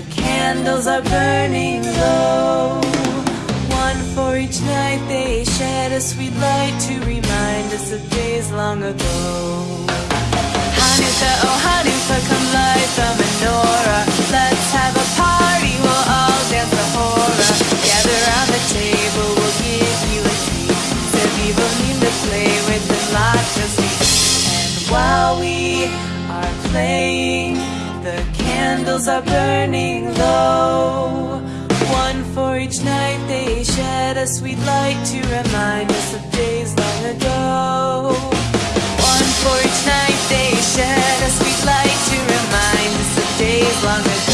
the candles are burning low. One for each night they shed a sweet light to remind us of days long ago. Hanukkah, oh Hanukkah, come light the menorah. Let's have a party, we'll all dance the hora. Gather around the table, we'll give you a treat. Seville need to play with lots of sweets. And while we are playing, the candles are burning low. One for each night they shed a sweet light to remind us of days long ago. One for each night they shed a sweet light to remind us of days long ago.